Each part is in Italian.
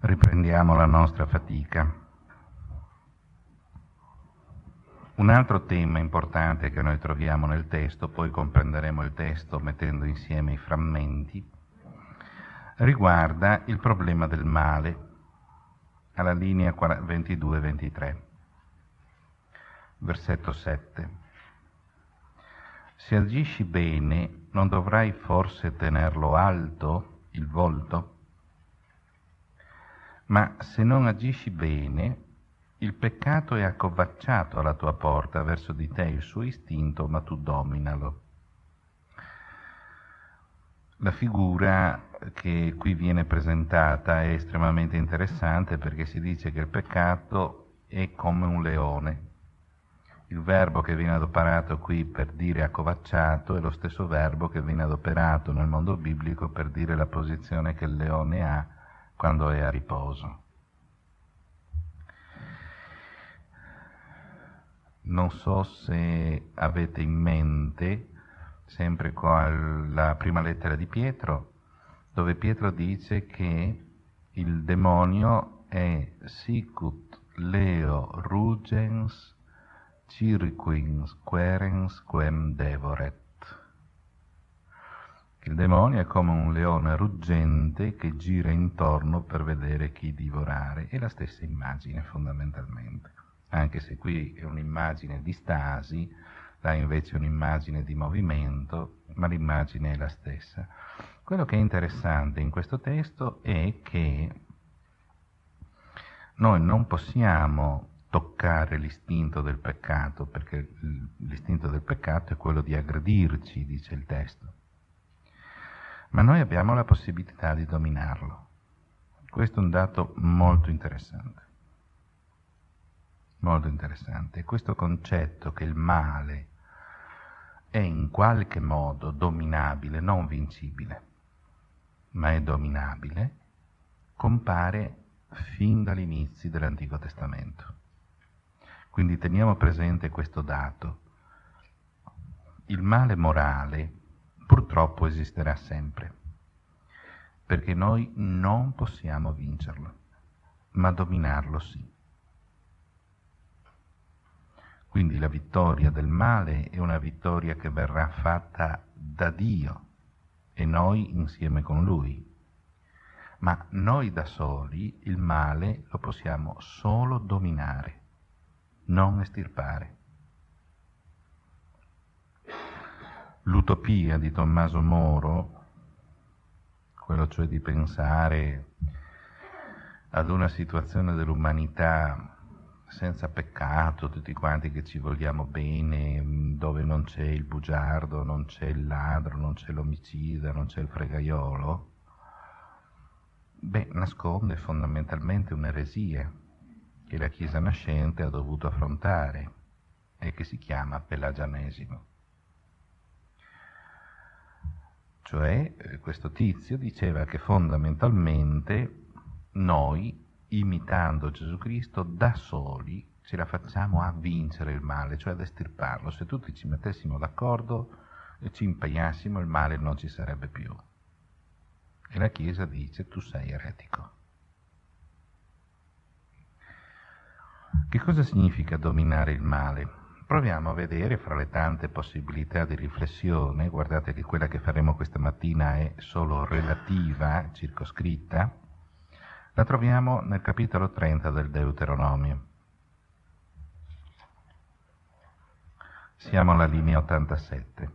Riprendiamo la nostra fatica. Un altro tema importante che noi troviamo nel testo, poi comprenderemo il testo mettendo insieme i frammenti, riguarda il problema del male, alla linea 22-23, versetto 7. Se agisci bene, non dovrai forse tenerlo alto il volto? Ma se non agisci bene, il peccato è accovacciato alla tua porta verso di te il suo istinto, ma tu dominalo. La figura che qui viene presentata è estremamente interessante perché si dice che il peccato è come un leone. Il verbo che viene adoperato qui per dire accovacciato è lo stesso verbo che viene adoperato nel mondo biblico per dire la posizione che il leone ha quando è a riposo. Non so se avete in mente, sempre con la prima lettera di Pietro, dove Pietro dice che il demonio è sicut leo rugens cirquins querens quem devoret. Il demonio è come un leone ruggente che gira intorno per vedere chi divorare. È la stessa immagine fondamentalmente, anche se qui è un'immagine di stasi, là invece è un'immagine di movimento, ma l'immagine è la stessa. Quello che è interessante in questo testo è che noi non possiamo toccare l'istinto del peccato, perché l'istinto del peccato è quello di aggredirci, dice il testo ma noi abbiamo la possibilità di dominarlo. Questo è un dato molto interessante. Molto interessante. Questo concetto che il male è in qualche modo dominabile, non vincibile, ma è dominabile, compare fin dagli inizi dell'Antico Testamento. Quindi teniamo presente questo dato. Il male morale purtroppo esisterà sempre, perché noi non possiamo vincerlo, ma dominarlo sì. Quindi la vittoria del male è una vittoria che verrà fatta da Dio e noi insieme con Lui. Ma noi da soli il male lo possiamo solo dominare, non estirpare. L'utopia di Tommaso Moro, quello cioè di pensare ad una situazione dell'umanità senza peccato, tutti quanti che ci vogliamo bene, dove non c'è il bugiardo, non c'è il ladro, non c'è l'omicida, non c'è il fregaiolo, beh, nasconde fondamentalmente un'eresia che la Chiesa nascente ha dovuto affrontare e che si chiama pelagianesimo. Cioè eh, questo tizio diceva che fondamentalmente noi, imitando Gesù Cristo, da soli ce la facciamo a vincere il male, cioè ad estirparlo. Se tutti ci mettessimo d'accordo e ci impegnassimo, il male non ci sarebbe più. E la Chiesa dice tu sei eretico. Che cosa significa dominare il male? Proviamo a vedere fra le tante possibilità di riflessione, guardate che quella che faremo questa mattina è solo relativa, circoscritta, la troviamo nel capitolo 30 del Deuteronomio. Siamo alla linea 87.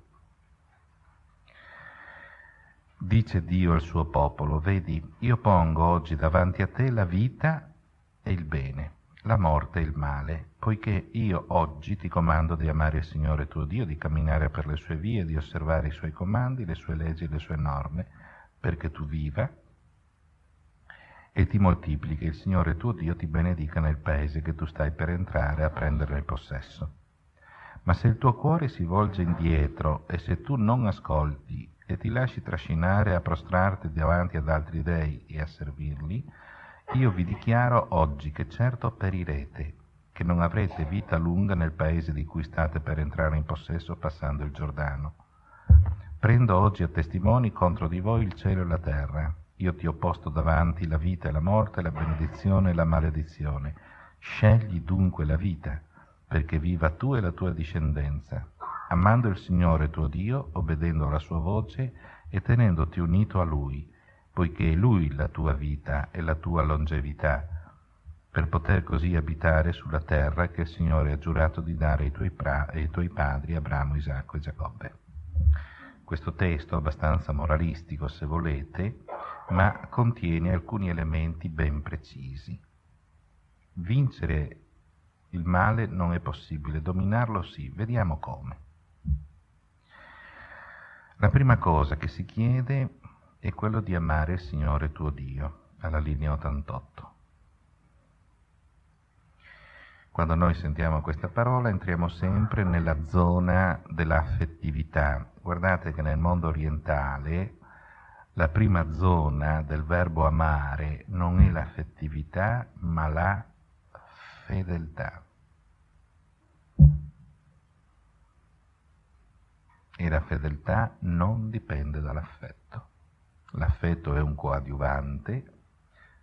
Dice Dio al suo popolo, vedi, io pongo oggi davanti a te la vita e il bene la morte e il male, poiché io oggi ti comando di amare il Signore tuo Dio, di camminare per le sue vie, di osservare i suoi comandi, le sue leggi e le sue norme, perché tu viva e ti moltiplichi, il Signore tuo Dio ti benedica nel paese che tu stai per entrare a prenderne il possesso. Ma se il tuo cuore si volge indietro e se tu non ascolti e ti lasci trascinare a prostrarti davanti ad altri dei e a servirli, io vi dichiaro oggi che certo perirete, che non avrete vita lunga nel paese di cui state per entrare in possesso passando il Giordano. Prendo oggi a testimoni contro di voi il cielo e la terra. io ti ho posto davanti la vita e la morte, la benedizione e la maledizione. Scegli dunque la vita, perché viva tu e la tua discendenza, amando il Signore tuo Dio, obbedendo alla sua voce e tenendoti unito a Lui, poiché è Lui la tua vita e la tua longevità, per poter così abitare sulla terra che il Signore ha giurato di dare ai tuoi, pra- ai tuoi padri Abramo, Isacco e Giacobbe. Questo testo, abbastanza moralistico se volete, ma contiene alcuni elementi ben precisi. Vincere il male non è possibile, dominarlo sì, vediamo come. La prima cosa che si chiede è quello di amare il Signore tuo Dio, alla linea 88. Quando noi sentiamo questa parola entriamo sempre nella zona dell'affettività. Guardate che nel mondo orientale la prima zona del verbo amare non è l'affettività, ma la fedeltà. E la fedeltà non dipende dall'affetto. L'affetto è un coadiuvante,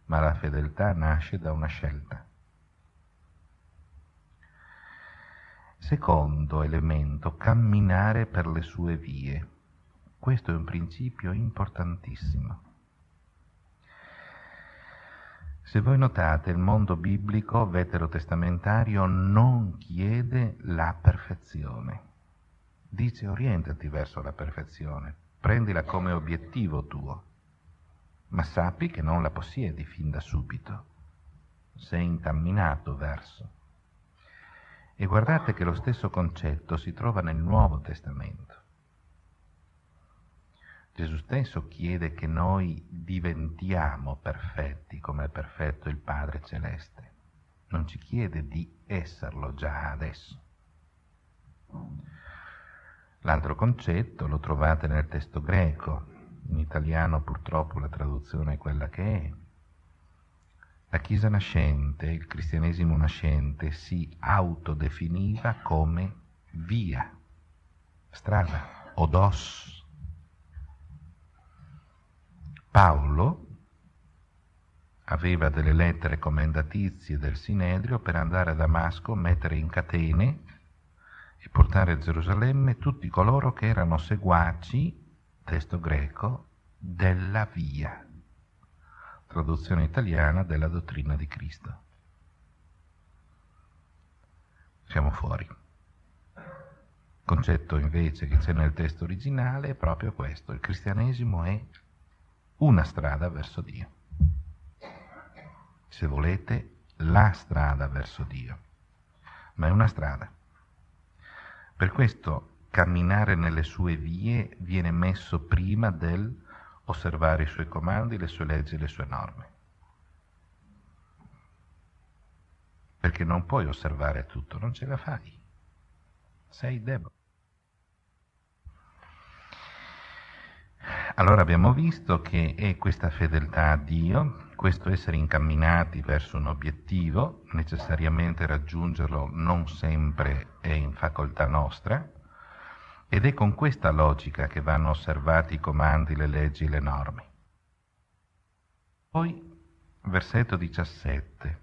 ma la fedeltà nasce da una scelta. Secondo elemento, camminare per le sue vie. Questo è un principio importantissimo. Se voi notate, il mondo biblico veterotestamentario non chiede la perfezione. Dice orientati verso la perfezione, prendila come obiettivo tuo, ma sappi che non la possiedi fin da subito. Sei incamminato verso. E guardate che lo stesso concetto si trova nel Nuovo Testamento. Gesù stesso chiede che noi diventiamo perfetti come è perfetto il Padre Celeste. Non ci chiede di esserlo già adesso. L'altro concetto lo trovate nel testo greco, in italiano purtroppo la traduzione è quella che è, la Chiesa nascente, il cristianesimo nascente, si autodefiniva come via, strada, odos. Paolo aveva delle lettere comendatizie del Sinedrio per andare a Damasco, mettere in catene e portare a Gerusalemme tutti coloro che erano seguaci, testo greco, della via traduzione italiana della dottrina di Cristo. Siamo fuori. Il concetto invece che c'è nel testo originale è proprio questo. Il cristianesimo è una strada verso Dio. Se volete, la strada verso Dio. Ma è una strada. Per questo camminare nelle sue vie viene messo prima del osservare i suoi comandi, le sue leggi le sue norme. Perché non puoi osservare tutto, non ce la fai. Sei debole. Allora abbiamo visto che è questa fedeltà a Dio, questo essere incamminati verso un obiettivo, necessariamente raggiungerlo non sempre è in facoltà nostra, ed è con questa logica che vanno osservati i comandi, le leggi, le norme. Poi, versetto 17.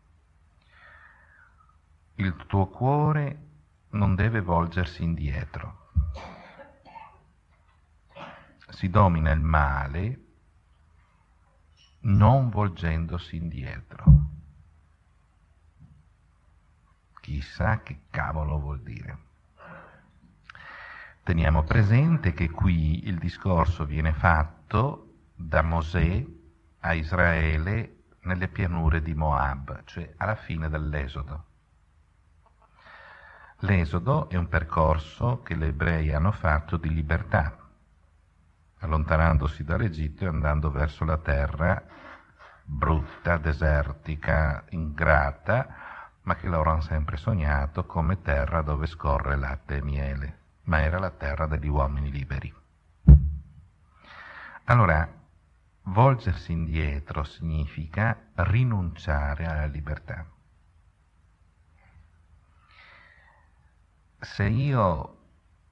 Il tuo cuore non deve volgersi indietro. Si domina il male non volgendosi indietro. Chissà che cavolo vuol dire. Teniamo presente che qui il discorso viene fatto da Mosè a Israele nelle pianure di Moab, cioè alla fine dell'Esodo. L'Esodo è un percorso che gli ebrei hanno fatto di libertà, allontanandosi dall'Egitto e andando verso la terra brutta, desertica, ingrata, ma che loro hanno sempre sognato come terra dove scorre latte e miele ma era la terra degli uomini liberi. Allora, volgersi indietro significa rinunciare alla libertà. Se io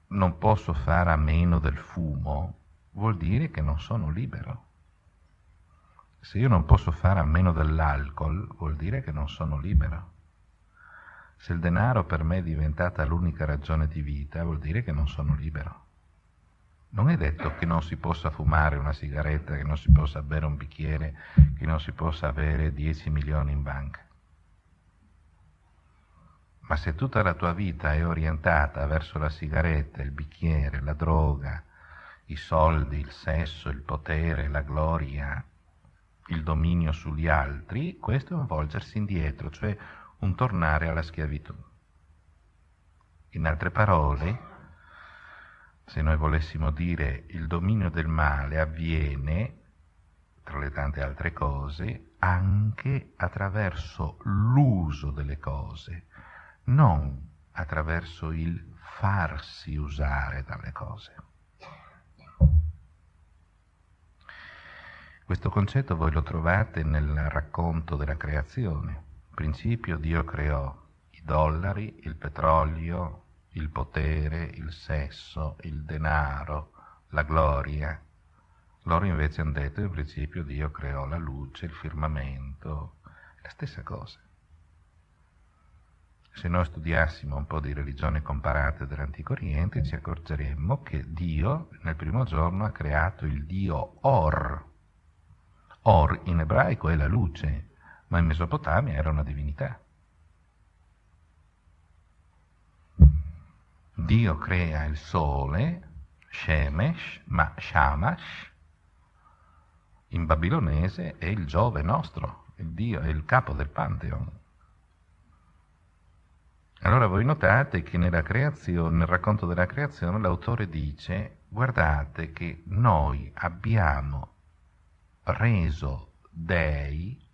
non posso fare a meno del fumo, vuol dire che non sono libero. Se io non posso fare a meno dell'alcol, vuol dire che non sono libero. Se il denaro per me è diventata l'unica ragione di vita, vuol dire che non sono libero. Non è detto che non si possa fumare una sigaretta, che non si possa bere un bicchiere, che non si possa avere 10 milioni in banca. Ma se tutta la tua vita è orientata verso la sigaretta, il bicchiere, la droga, i soldi, il sesso, il potere, la gloria, il dominio sugli altri, questo è un volgersi indietro, cioè un tornare alla schiavitù. In altre parole, se noi volessimo dire il dominio del male avviene, tra le tante altre cose, anche attraverso l'uso delle cose, non attraverso il farsi usare dalle cose. Questo concetto voi lo trovate nel racconto della creazione. In principio Dio creò i dollari, il petrolio, il potere, il sesso, il denaro, la gloria. Loro invece hanno detto in principio Dio creò la luce, il firmamento, la stessa cosa. Se noi studiassimo un po' di religioni comparate dell'Antico Oriente ci accorgeremmo che Dio nel primo giorno ha creato il Dio Or, Or in ebraico è la luce, ma in Mesopotamia era una divinità. Dio crea il sole, Shemesh, ma Shamash, in babilonese è il Giove nostro, il Dio, è il capo del Pantheon. Allora voi notate che nel racconto della creazione l'autore dice guardate che noi abbiamo reso dei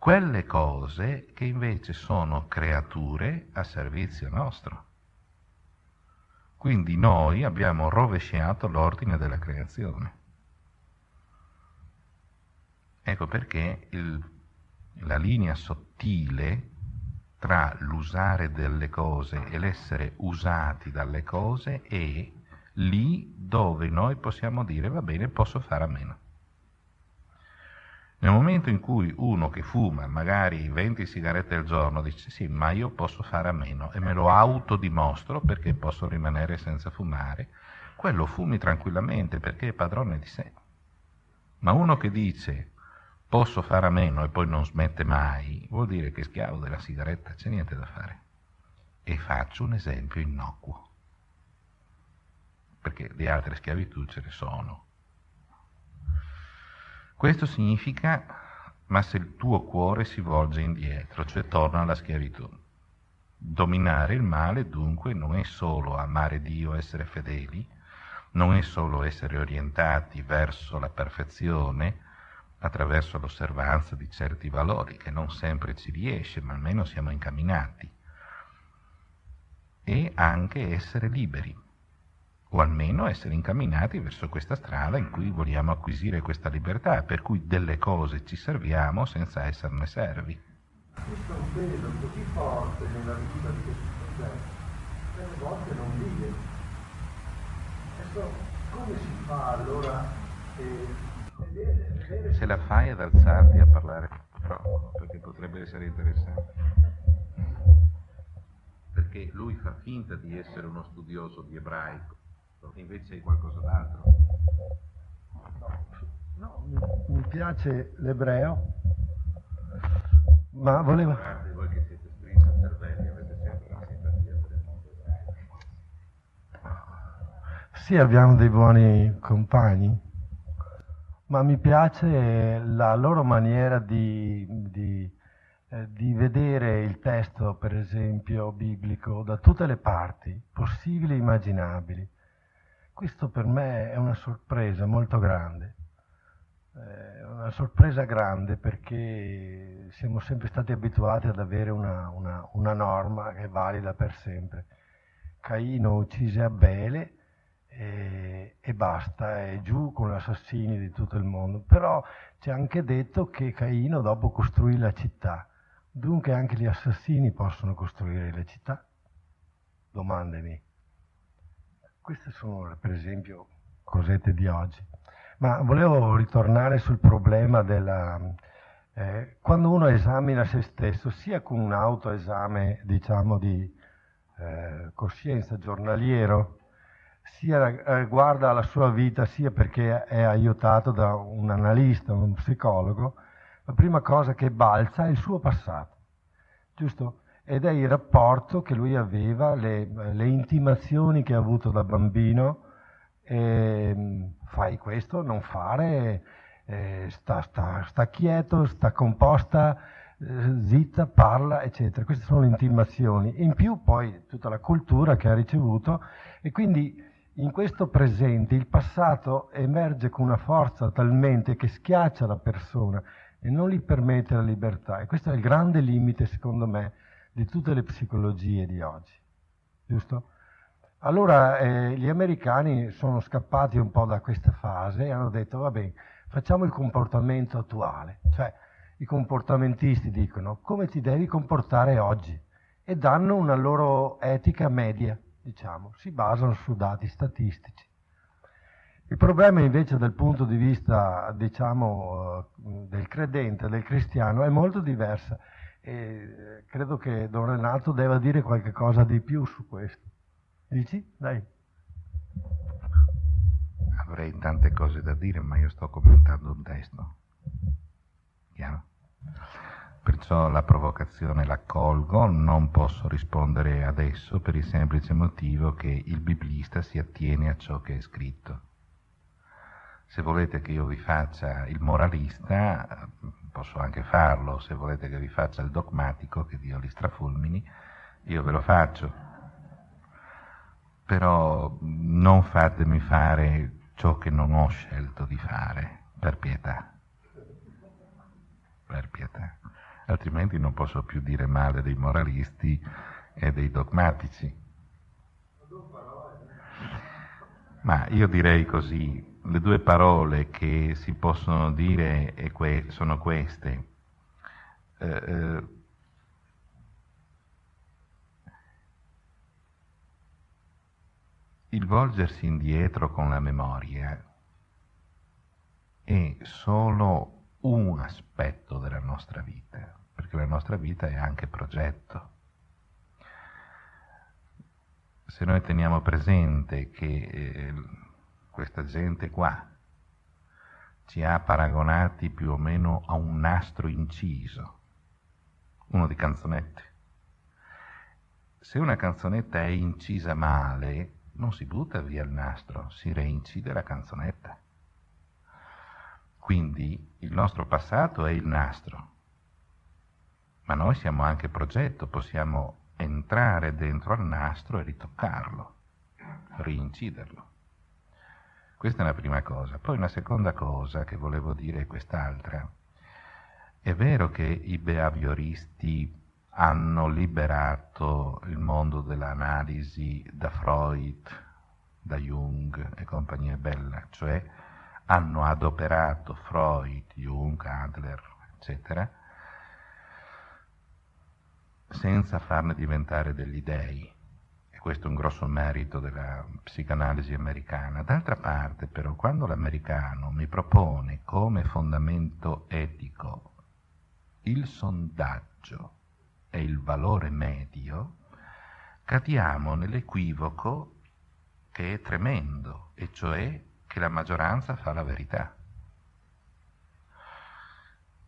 quelle cose che invece sono creature a servizio nostro. Quindi noi abbiamo rovesciato l'ordine della creazione. Ecco perché il, la linea sottile tra l'usare delle cose e l'essere usati dalle cose è lì dove noi possiamo dire va bene, posso fare a meno. Nel momento in cui uno che fuma magari 20 sigarette al giorno dice sì, ma io posso fare a meno e me lo autodimostro perché posso rimanere senza fumare, quello fumi tranquillamente perché è padrone di sé. Ma uno che dice posso fare a meno e poi non smette mai, vuol dire che è schiavo della sigaretta, c'è niente da fare. E faccio un esempio innocuo, perché di altre schiavitù ce ne sono. Questo significa, ma se il tuo cuore si volge indietro, cioè torna alla schiavitù. Dominare il male dunque non è solo amare Dio, essere fedeli, non è solo essere orientati verso la perfezione attraverso l'osservanza di certi valori, che non sempre ci riesce, ma almeno siamo incamminati, e anche essere liberi o almeno essere incamminati verso questa strada in cui vogliamo acquisire questa libertà, per cui delle cose ci serviamo senza esserne servi. Questo è un peso così forte nella vita di questo progetto, che alle volte non vive. Adesso come si fa allora? Eh, Se la fai ad alzarti a parlare troppo, perché potrebbe essere interessante. Perché lui fa finta di essere uno studioso di ebraico invece è qualcosa d'altro. No, mi, mi piace l'ebreo, ma volevo... Voi che siete strinti al cervelli, avete sempre la simpatia per il mondo ebraico. Sì, abbiamo dei buoni compagni, ma mi piace la loro maniera di, di, eh, di vedere il testo, per esempio, biblico, da tutte le parti possibili e immaginabili questo per me è una sorpresa molto grande, è una sorpresa grande perché siamo sempre stati abituati ad avere una, una, una norma che è valida per sempre. Caino uccise Abele e, e basta, è giù con assassini di tutto il mondo. Però c'è anche detto che Caino dopo costruì la città, dunque anche gli assassini possono costruire le città? Domandemi. Queste sono per esempio cosette di oggi. Ma volevo ritornare sul problema della... Eh, quando uno esamina se stesso, sia con un autoesame, diciamo, di eh, coscienza giornaliero, sia eh, guarda la sua vita, sia perché è aiutato da un analista, un psicologo, la prima cosa che balza è il suo passato, giusto? Ed è il rapporto che lui aveva, le, le intimazioni che ha avuto da bambino, eh, fai questo, non fare, eh, sta, sta, sta, quieto, sta composta, eh, zitta, parla, eccetera. Queste sono le intimazioni. In più poi tutta la cultura che ha ricevuto e quindi in questo presente il passato emerge con una forza talmente che schiaccia la persona e non gli permette la libertà. E questo è il grande limite, secondo me, di tutte le psicologie di oggi. Giusto? Allora eh, gli americani sono scappati un po' da questa fase e hanno detto, va bene, facciamo il comportamento attuale. Cioè, i comportamentisti dicono come ti devi comportare oggi e danno una loro etica media, diciamo, si basano su dati statistici. Il problema invece dal punto di vista, diciamo, eh, del credente, del cristiano, è molto diverso e credo che Don Renato debba dire qualche cosa di più su questo. Dici? Dai. Avrei tante cose da dire, ma io sto commentando un testo. Chiaro? Perciò la provocazione la colgo, non posso rispondere adesso per il semplice motivo che il biblista si attiene a ciò che è scritto. Se volete che io vi faccia il moralista, posso anche farlo, se volete che vi faccia il dogmatico, che Dio li strafulmini, io ve lo faccio però non fatemi fare ciò che non ho scelto di fare, per pietà. Per pietà. Altrimenti non posso più dire male dei moralisti e dei dogmatici. Ma io direi così, le due parole che si possono dire sono queste. Eh, eh, il volgersi indietro con la memoria è solo un aspetto della nostra vita, perché la nostra vita è anche progetto. Se noi teniamo presente che eh, questa gente qua ci ha paragonati più o meno a un nastro inciso, uno di canzonette. Se una canzonetta è incisa male, non si butta via il nastro, si reincide la canzonetta. Quindi il nostro passato è il nastro, ma noi siamo anche progetto, possiamo entrare dentro al nastro e ritoccarlo, reinciderlo. Questa è una prima cosa. Poi una seconda cosa che volevo dire è quest'altra. È vero che i behavioristi hanno liberato il mondo dell'analisi da Freud, da Jung e compagnia bella, cioè hanno adoperato Freud, Jung, Adler, eccetera, senza farne diventare degli dei. Questo è un grosso merito della psicanalisi americana. D'altra parte, però, quando l'americano mi propone come fondamento etico il sondaggio, e il valore medio, cadiamo nell'equivoco che è tremendo, e cioè che la maggioranza fa la verità.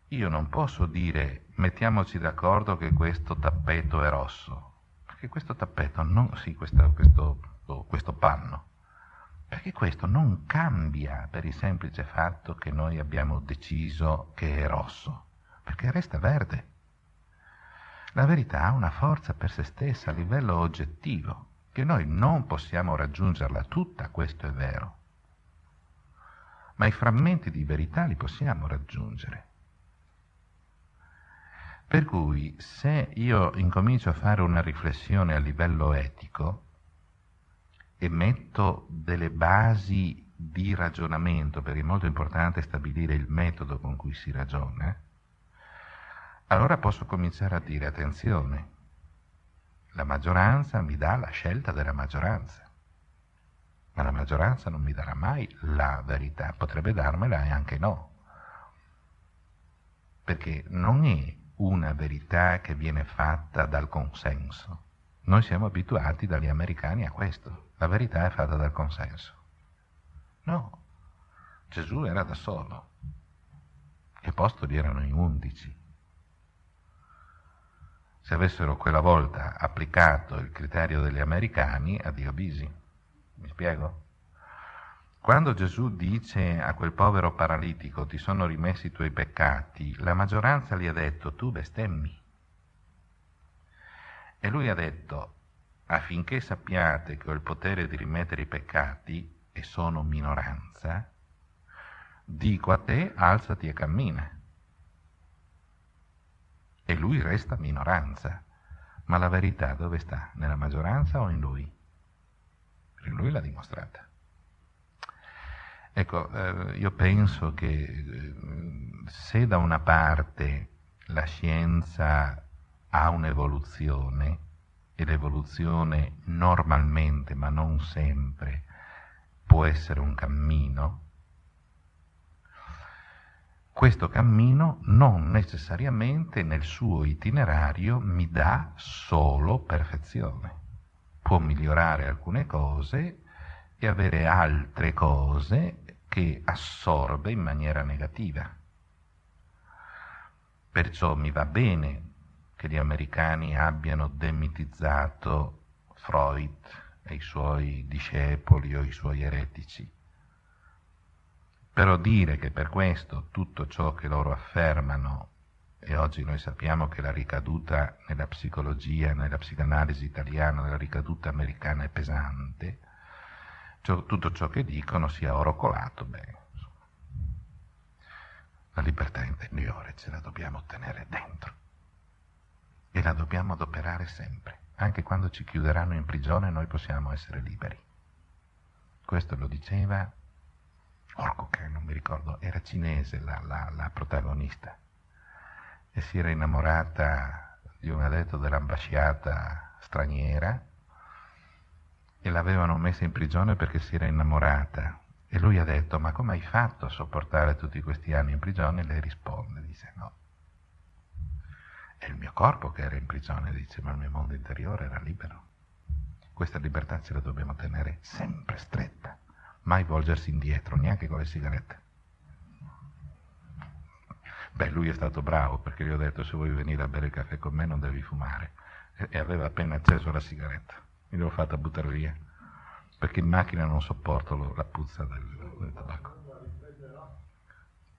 Io non posso dire mettiamoci d'accordo che questo tappeto è rosso, perché questo tappeto non, sì, questo, questo, questo panno, perché questo non cambia per il semplice fatto che noi abbiamo deciso che è rosso, perché resta verde. La verità ha una forza per se stessa a livello oggettivo, che noi non possiamo raggiungerla tutta, questo è vero, ma i frammenti di verità li possiamo raggiungere. Per cui se io incomincio a fare una riflessione a livello etico e metto delle basi di ragionamento, perché è molto importante stabilire il metodo con cui si ragiona, allora posso cominciare a dire attenzione, la maggioranza mi dà la scelta della maggioranza. ma la maggioranza non mi darà mai la verità, potrebbe darmela e anche no, perché non è una verità che viene fatta dal consenso. Noi siamo abituati dagli americani a questo, la verità è fatta dal consenso. No, Gesù era da solo, gli apostoli erano in undici. Se avessero quella volta applicato il criterio degli americani, addio bisi. Mi spiego? Quando Gesù dice a quel povero paralitico ti sono rimessi i tuoi peccati, la maggioranza gli ha detto tu bestemmi. E lui ha detto affinché sappiate che ho il potere di rimettere i peccati e sono minoranza, dico a te alzati e cammina. E lui resta minoranza. Ma la verità dove sta? Nella maggioranza o in lui? Lui l'ha dimostrata. Ecco, eh, io penso che eh, se da una parte la scienza ha un'evoluzione, e l'evoluzione normalmente, ma non sempre, può essere un cammino, questo cammino non necessariamente nel suo itinerario mi dà solo perfezione. Può migliorare alcune cose e avere altre cose che assorbe in maniera negativa. Perciò mi va bene che gli americani abbiano demitizzato Freud e i suoi discepoli o i suoi eretici. Però dire che per questo tutto ciò che loro affermano, e oggi noi sappiamo che la ricaduta nella psicologia, nella psicanalisi italiana, la ricaduta americana è pesante, tutto ciò che dicono sia oro colato, beh, la libertà interiore ce la dobbiamo ottenere dentro e la dobbiamo adoperare sempre. Anche quando ci chiuderanno in prigione noi possiamo essere liberi. Questo lo diceva Orco, che non mi ricordo, era cinese la, la, la protagonista e si era innamorata di un addetto dell'ambasciata straniera e l'avevano messa in prigione perché si era innamorata. E lui ha detto, ma come hai fatto a sopportare tutti questi anni in prigione? E lei risponde, dice, no. È il mio corpo che era in prigione, dice, ma il mio mondo interiore era libero. Questa libertà ce la dobbiamo tenere sempre stretta, mai volgersi indietro, neanche con le sigarette. Beh, lui è stato bravo perché gli ho detto se vuoi venire a bere il caffè con me non devi fumare. E aveva appena acceso la sigaretta mi l'ho fatta buttare via, perché in macchina non sopporto la puzza del, del tabacco.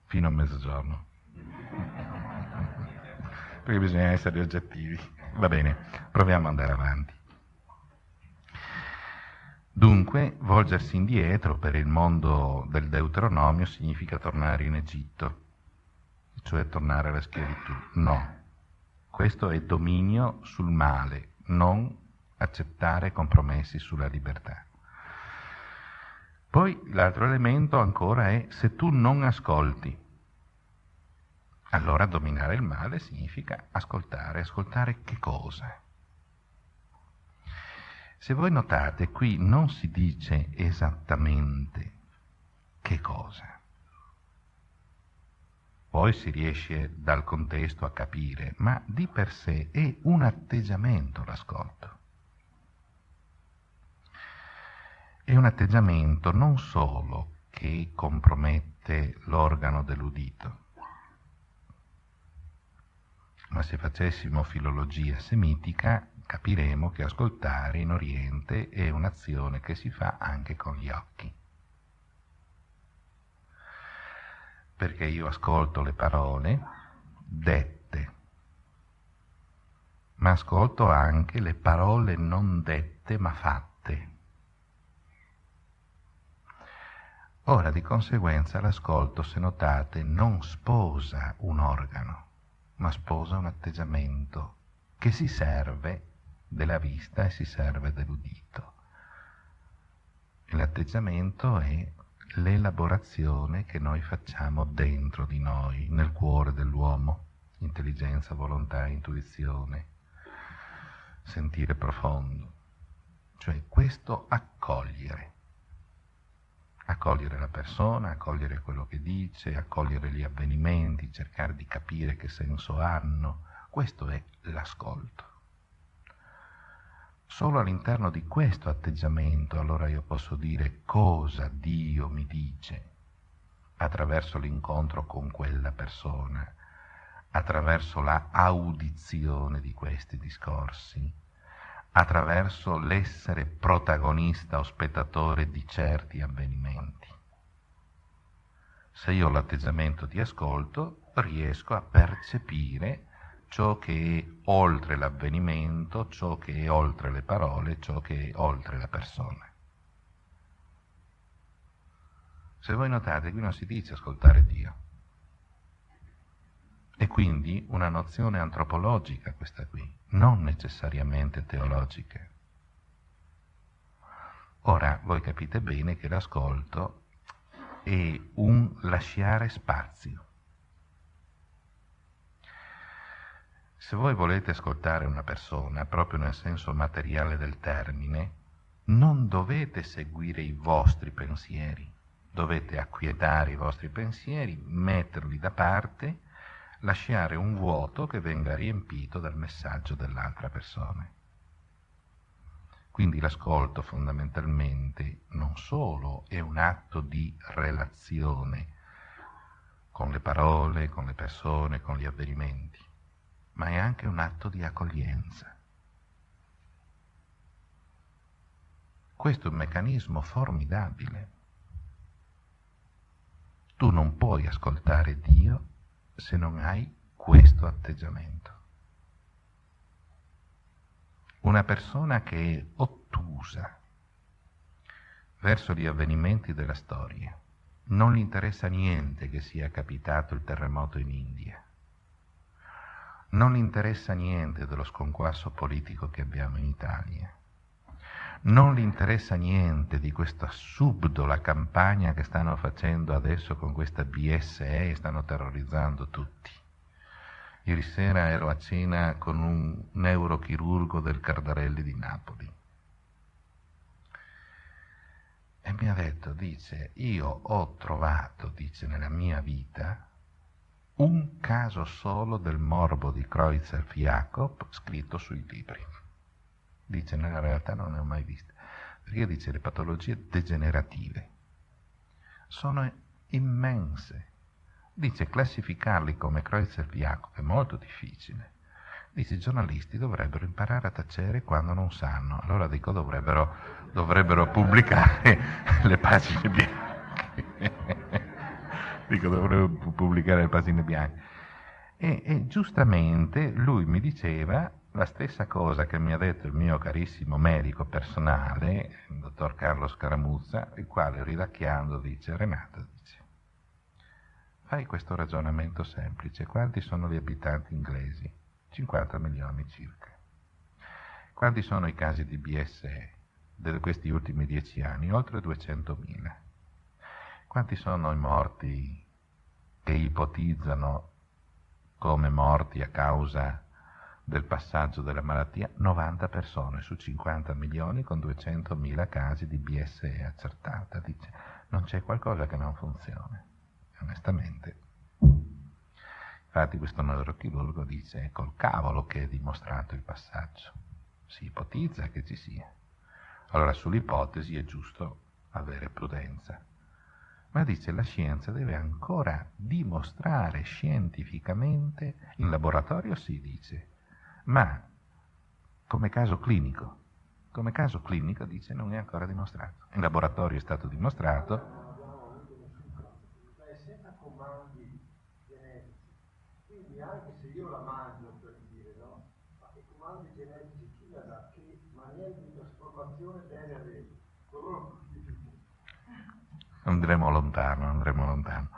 Fino a mezzogiorno. perché bisogna essere oggettivi. Va bene, proviamo ad andare avanti. Dunque, volgersi indietro per il mondo del Deuteronomio significa tornare in Egitto, cioè tornare alla schiavitù. No, questo è dominio sul male, non accettare compromessi sulla libertà. Poi l'altro elemento ancora è se tu non ascolti, allora dominare il male significa ascoltare. Ascoltare che cosa? Se voi notate, qui non si dice esattamente che cosa. Poi si riesce dal contesto a capire, ma di per sé è un atteggiamento l'ascolto. È un atteggiamento non solo che compromette l'organo dell'udito, ma se facessimo filologia semitica capiremo che ascoltare in Oriente è un'azione che si fa anche con gli occhi. Perché io ascolto le parole dette, ma ascolto anche le parole non dette ma fatte. Ora, di conseguenza, l'ascolto, se notate, non sposa un organo, ma sposa un atteggiamento che si serve della vista e si serve dell'udito. E l'atteggiamento è l'elaborazione che noi facciamo dentro di noi, nel cuore dell'uomo, intelligenza, volontà, intuizione, sentire profondo. Cioè questo accogliere accogliere la persona, accogliere quello che dice, accogliere gli avvenimenti, cercare di capire che senso hanno. Questo è l'ascolto. Solo all'interno di questo atteggiamento allora io posso dire cosa Dio mi dice attraverso l'incontro con quella persona, attraverso la audizione di questi discorsi, attraverso l'essere protagonista o spettatore di certi avvenimenti. Se io ho l'atteggiamento di ascolto, riesco a percepire ciò che è oltre l'avvenimento, ciò che è oltre le parole, ciò che è oltre la persona. Se voi notate, qui non si dice ascoltare Dio. È quindi una nozione antropologica questa qui, non necessariamente teologica. Ora, voi capite bene che l'ascolto è un lasciare spazio. Se voi volete ascoltare una persona, proprio nel senso materiale del termine, non dovete seguire i vostri pensieri, dovete acquietare i vostri pensieri, metterli da parte lasciare un vuoto che venga riempito dal messaggio dell'altra persona. Quindi l'ascolto fondamentalmente non solo è un atto di relazione con le parole, con le persone, con gli avvenimenti, ma è anche un atto di accoglienza. Questo è un meccanismo formidabile. Tu non puoi ascoltare Dio se non hai questo atteggiamento. Una persona che è ottusa verso gli avvenimenti della storia, non gli interessa niente che sia capitato il terremoto in India, non gli interessa niente dello sconquasso politico che abbiamo in Italia, non gli interessa niente di questa subdola campagna che stanno facendo adesso con questa BSE e stanno terrorizzando tutti. Ieri sera ero a cena con un neurochirurgo del Cardarelli di Napoli e mi ha detto, dice, io ho trovato, dice, nella mia vita un caso solo del morbo di Kreutzer-Jacob scritto sui libri. Dice, nella realtà non ne ho mai viste. Perché dice, le patologie degenerative sono immense. Dice, classificarli come Kreutzer-Jacob è molto difficile. Dice, i giornalisti dovrebbero imparare a tacere quando non sanno. Allora dico, dovrebbero, dovrebbero pubblicare le pagine bianche. dico, dovrebbero pubblicare le pagine bianche. E, e giustamente lui mi diceva, la stessa cosa che mi ha detto il mio carissimo medico personale, il dottor Carlo Scaramuzza, il quale ridacchiando dice, Renato, dice, fai questo ragionamento semplice, quanti sono gli abitanti inglesi? 50 milioni circa. Quanti sono i casi di BSE di questi ultimi dieci anni? Oltre 200.000. Quanti sono i morti che ipotizzano come morti a causa del passaggio della malattia 90 persone su 50 milioni con 200.000 casi di BSE accertata. Dice, non c'è qualcosa che non funziona. Onestamente. Infatti questo neurochirurgo dice, è col cavolo che è dimostrato il passaggio. Si ipotizza che ci sia. Allora sull'ipotesi è giusto avere prudenza. Ma dice la scienza deve ancora dimostrare scientificamente, in laboratorio si dice, ma come caso clinico, come caso clinico dice non è ancora dimostrato. In laboratorio è stato dimostrato. anche se io la mangio per dire, no? Ma i comandi genetici chi la dà? Che maniera di trasformazione deve avere? Andremo lontano, andremo lontano.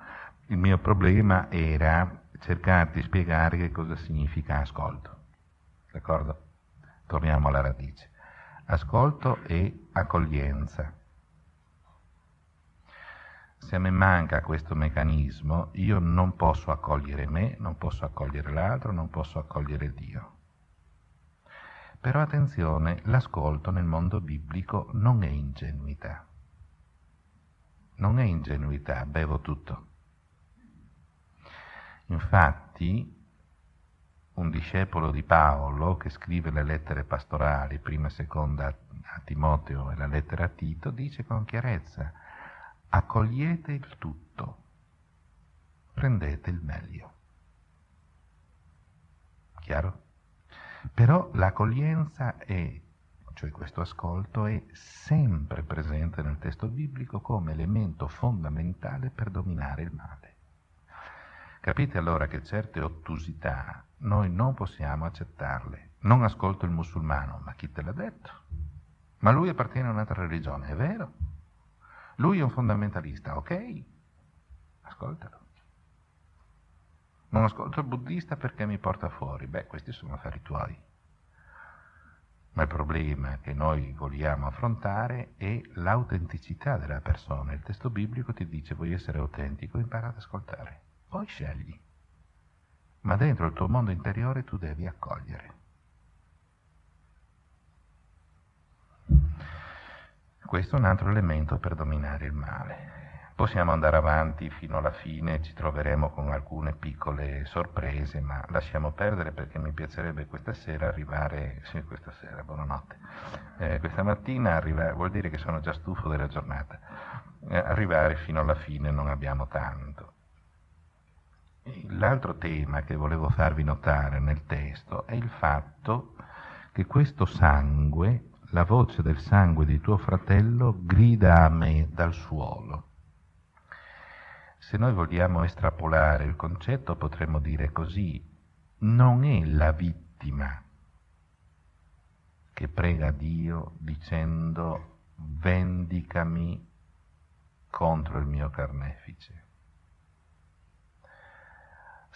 Il mio problema era cercare di spiegare che cosa significa ascolto. D'accordo? Torniamo alla radice. Ascolto e accoglienza. Se a me manca questo meccanismo, io non posso accogliere me, non posso accogliere l'altro, non posso accogliere Dio. Però attenzione, l'ascolto nel mondo biblico non è ingenuità. non è ingenuità, bevo tutto. Infatti, un discepolo di Paolo che scrive le lettere pastorali, prima e seconda a Timoteo e la lettera a Tito, dice con chiarezza, accogliete il tutto, prendete il meglio. Chiaro? Però l'accoglienza è, cioè questo ascolto, è sempre presente nel testo biblico come elemento fondamentale per dominare il male. Capite allora che certe ottusità noi non possiamo accettarle. Non ascolto il musulmano, ma chi te l'ha detto? Ma lui appartiene a un'altra religione, è vero? Lui è un fondamentalista, ok? Ascoltalo. Non ascolto il buddista perché mi porta fuori. Beh, questi sono affari tuoi. Ma il problema che noi vogliamo affrontare è l'autenticità della persona. Il testo biblico ti dice vuoi essere autentico, impara ad ascoltare. Poi scegli. Ma dentro il tuo mondo interiore tu devi accogliere. Questo è un altro elemento per dominare il male. Possiamo andare avanti fino alla fine, ci troveremo con alcune piccole sorprese, ma lasciamo perdere perché mi piacerebbe questa sera arrivare, sì, questa sera, buonanotte, eh, questa mattina arrivare, vuol dire che sono già stufo della giornata, eh, arrivare fino alla fine non abbiamo tanto. L'altro tema che volevo farvi notare nel testo è il fatto che questo sangue, la voce del sangue di tuo fratello, grida a me dal suolo. Se noi vogliamo estrapolare il concetto potremmo dire così, non è la vittima che prega Dio dicendo vendicami contro il mio carnefice.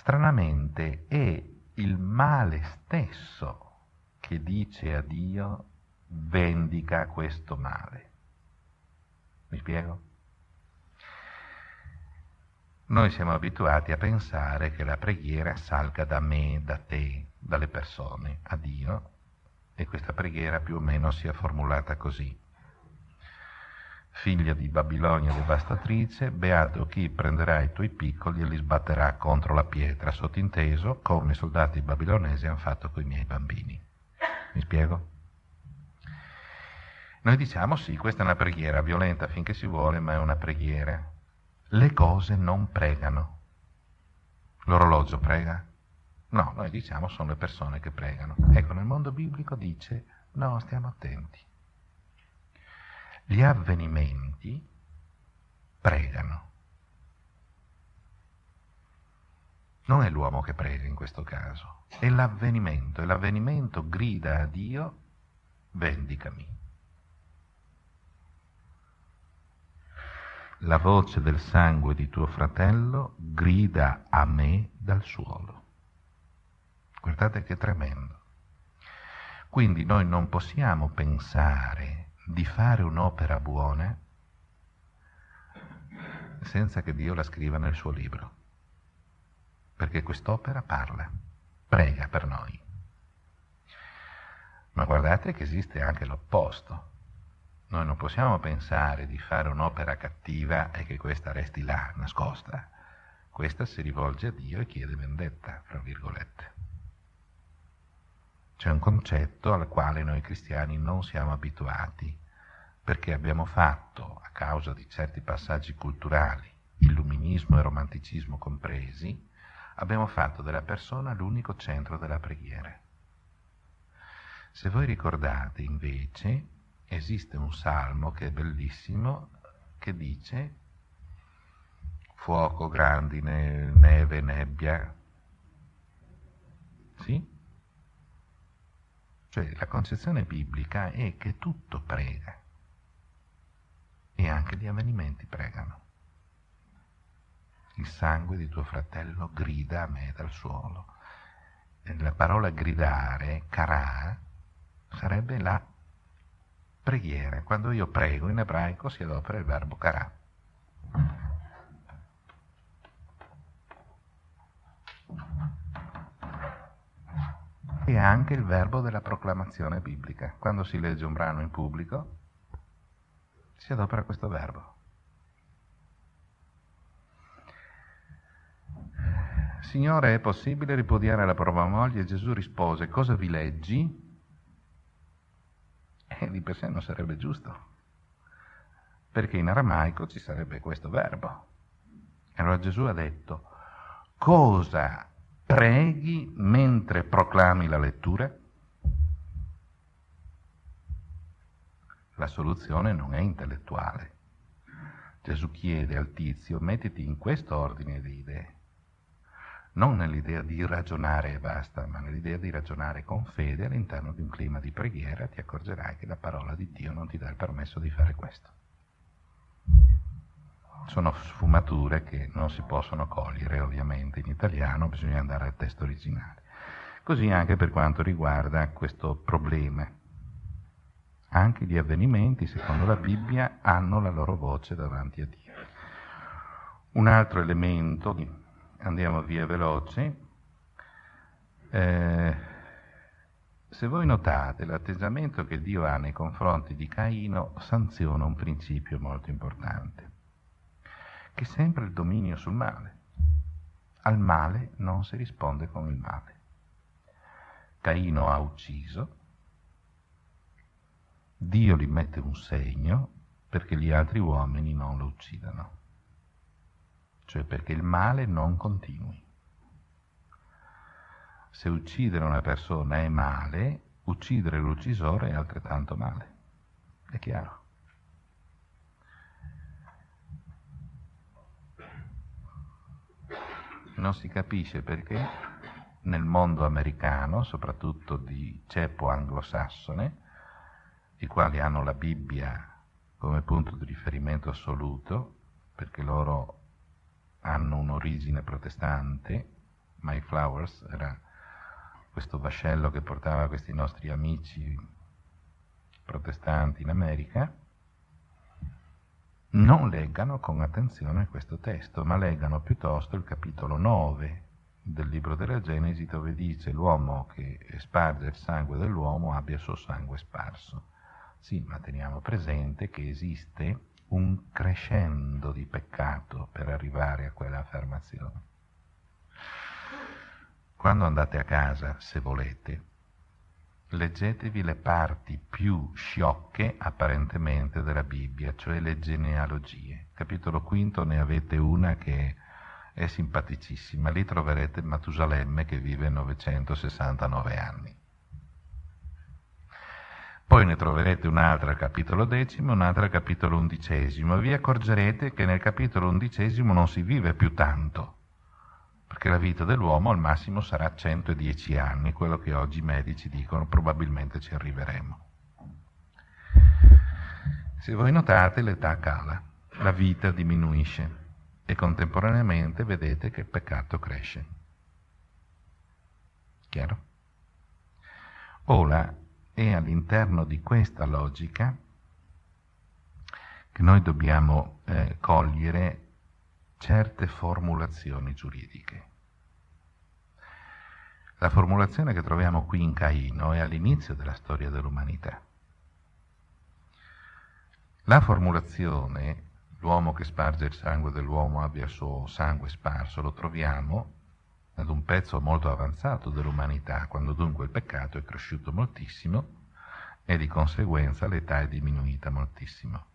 Stranamente è il male stesso che dice a Dio vendica questo male. Mi spiego? Noi siamo abituati a pensare che la preghiera salga da me, da te, dalle persone, a Dio, e questa preghiera più o meno sia formulata così. Figlia di Babilonia devastatrice, beato chi prenderà i tuoi piccoli e li sbatterà contro la pietra, sottinteso come i soldati babilonesi hanno fatto con i miei bambini. Mi spiego? Noi diciamo sì, questa è una preghiera violenta finché si vuole, ma è una preghiera le cose non pregano. L'orologio prega? No, noi diciamo sono le persone che pregano. Ecco, nel mondo biblico dice no, stiamo attenti. Gli avvenimenti pregano. Non è l'uomo che prega in questo caso, è l'avvenimento e l'avvenimento grida a Dio vendicami. la voce del sangue di tuo fratello grida a me dal suolo. Guardate che tremendo. Quindi noi non possiamo pensare di fare un'opera buona senza che Dio la scriva nel suo libro, perché quest'opera parla, prega per noi. Ma guardate che esiste anche l'opposto. Noi non possiamo pensare di fare un'opera cattiva e che questa resti là, nascosta. Questa si rivolge a Dio e chiede vendetta, fra virgolette. C'è un concetto al quale noi cristiani non siamo abituati, perché abbiamo fatto, a causa di certi passaggi culturali, illuminismo e romanticismo compresi, abbiamo fatto della persona l'unico centro della preghiera. Se voi ricordate, invece, esiste un salmo che è bellissimo, che dice fuoco, grandine, neve, nebbia. Sì? Cioè la concezione biblica è che tutto prega e anche gli avvenimenti pregano. Il sangue di tuo fratello grida a me dal suolo. La parola gridare, carà, sarebbe la preghiera. Quando io prego in ebraico si adopera il verbo carà. e anche il verbo della proclamazione biblica. Quando si legge un brano in pubblico si adopera questo verbo. Signore, è possibile ripudiare la propria moglie? Gesù rispose, cosa vi leggi? E di per sé non sarebbe giusto, perché in aramaico ci sarebbe questo verbo. Allora Gesù ha detto, cosa preghi mentre proclami la lettura? La soluzione non è intellettuale. Gesù chiede al tizio, mettiti in questo ordine di idee non nell'idea di ragionare e basta, ma nell'idea di ragionare con fede all'interno di un clima di preghiera, ti accorgerai che la parola di Dio non ti dà il permesso di fare questo. Sono sfumature che non si possono cogliere ovviamente in italiano, bisogna andare al testo originale. Così anche per quanto riguarda questo problema. Anche gli avvenimenti, secondo la Bibbia, hanno la loro voce davanti a Dio. Un altro elemento andiamo via veloci. Eh, se voi notate l'atteggiamento che Dio ha nei confronti di Caino sanziona un principio molto importante, che sempre il dominio sul male. Al male non si risponde con il male. Caino ha ucciso, Dio gli mette un segno perché gli altri uomini non lo uccidano cioè perché il male non continui. Se uccidere una persona è male, uccidere l'uccisore è altrettanto male. È chiaro? Non si capisce perché nel mondo americano, soprattutto di ceppo anglosassone, i quali hanno la Bibbia come punto di riferimento assoluto, perché loro hanno un'origine protestante, My Flowers era questo vascello che portava questi nostri amici protestanti in America, non leggano con attenzione questo testo, ma leggano piuttosto il capitolo 9 del libro della Genesi dove dice l'uomo che sparge il sangue dell'uomo abbia il suo sangue sparso. Sì, ma teniamo presente che esiste un crescendo di peccato per arrivare a quella affermazione. Quando andate a casa, se volete, leggetevi le parti più sciocche apparentemente della Bibbia, cioè le genealogie. Capitolo quinto ne avete una che è simpaticissima, lì troverete Matusalemme che vive 969 anni. Poi ne troverete un'altra al capitolo decimo e un'altra al capitolo undicesimo. Vi accorgerete che nel capitolo undicesimo non si vive più tanto, perché la vita dell'uomo al massimo sarà 110 anni, quello che oggi i medici dicono probabilmente ci arriveremo. Se voi notate l'età cala, la vita diminuisce e contemporaneamente vedete che il peccato cresce. Chiaro? Ora, è all'interno di questa logica che noi dobbiamo eh, cogliere certe formulazioni giuridiche. La formulazione che troviamo qui in Caino è all'inizio della storia dell'umanità. La formulazione, l'uomo che sparge il sangue dell'uomo abbia il suo sangue sparso, lo troviamo ad un pezzo molto avanzato dell'umanità, quando dunque il peccato è cresciuto moltissimo e di conseguenza l'età è diminuita moltissimo.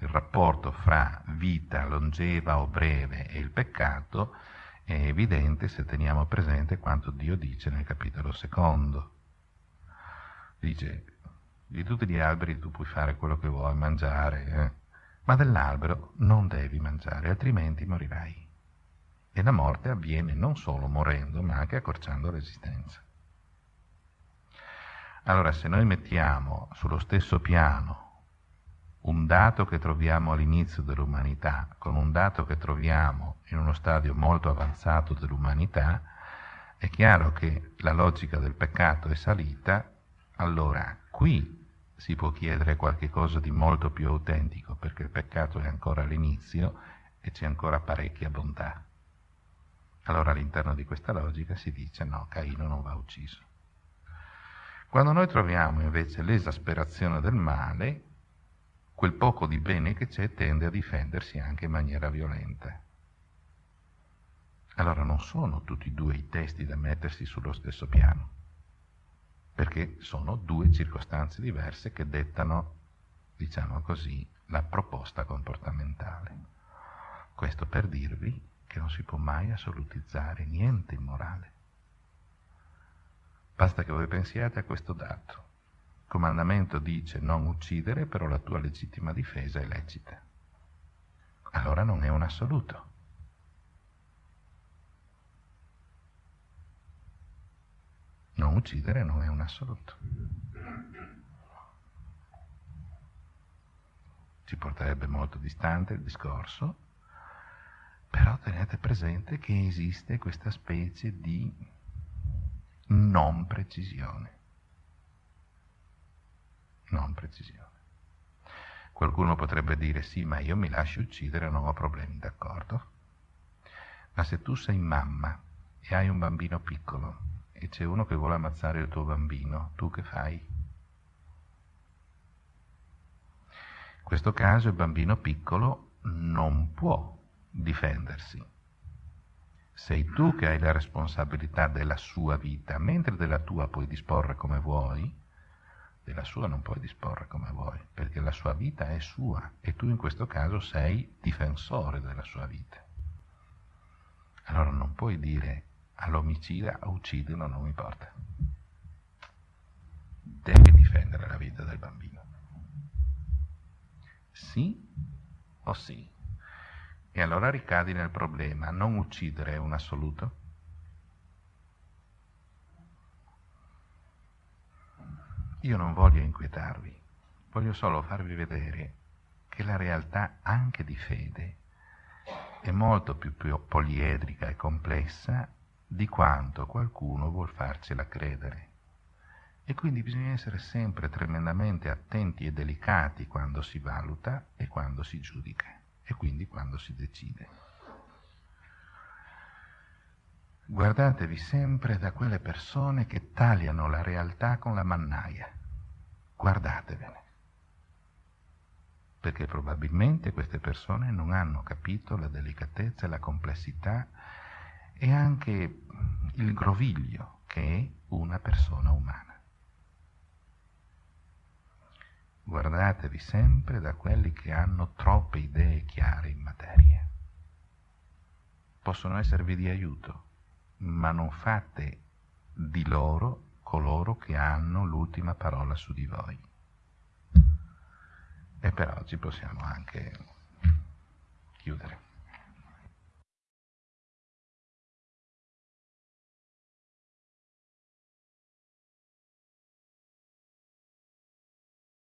Il rapporto fra vita longeva o breve e il peccato è evidente se teniamo presente quanto Dio dice nel capitolo secondo. Dice, di tutti gli alberi tu puoi fare quello che vuoi, mangiare, eh? ma dell'albero non devi mangiare, altrimenti morirai. E la morte avviene non solo morendo, ma anche accorciando l'esistenza. Allora, se noi mettiamo sullo stesso piano un dato che troviamo all'inizio dell'umanità con un dato che troviamo in uno stadio molto avanzato dell'umanità, è chiaro che la logica del peccato è salita, allora qui si può chiedere qualcosa di molto più autentico, perché il peccato è ancora all'inizio e c'è ancora parecchia bontà. Allora all'interno di questa logica si dice no, Caino non va ucciso. Quando noi troviamo invece l'esasperazione del male, quel poco di bene che c'è tende a difendersi anche in maniera violenta. allora non sono tutti e due i testi da mettersi sullo stesso piano, perché sono due circostanze diverse che dettano, diciamo così, la proposta comportamentale. Questo per dirvi che non si può mai assolutizzare niente in morale. Basta che voi pensiate a questo dato. Comandamento dice non uccidere, però la tua legittima difesa è lecita. Allora non è un assoluto. Non uccidere non è un assoluto. Ci porterebbe molto distante il discorso, però tenete presente che esiste questa specie di non precisione. Non precisione. Qualcuno potrebbe dire sì, ma io mi lascio uccidere, non ho problemi, d'accordo? Ma se tu sei mamma e hai un bambino piccolo e c'è uno che vuole ammazzare il tuo bambino, tu che fai? In questo caso il bambino piccolo non può difendersi. Sei tu che hai la responsabilità della sua vita, mentre della tua puoi disporre come vuoi, della sua non puoi disporre come vuoi, perché la sua vita è sua e tu in questo caso sei difensore della sua vita. Allora non puoi dire all'omicida a ucciderlo non mi importa. Devi difendere la vita del bambino. Sì o sì? E allora ricadi nel problema, non uccidere è un assoluto? Io non voglio inquietarvi, voglio solo farvi vedere che la realtà anche di fede è molto più poliedrica e complessa di quanto qualcuno vuol farcela credere. E quindi bisogna essere sempre tremendamente attenti e delicati quando si valuta e quando si giudica e quindi quando si decide. Guardatevi sempre da quelle persone che tagliano la realtà con la mannaia. Guardatevene. Perché probabilmente queste persone non hanno capito la delicatezza la complessità e anche il groviglio che è una persona umana. Guardatevi sempre da quelli che hanno troppe idee chiare in materia. Possono esservi di aiuto, ma non fate di loro coloro che hanno l'ultima parola su di voi. E per oggi possiamo anche chiudere.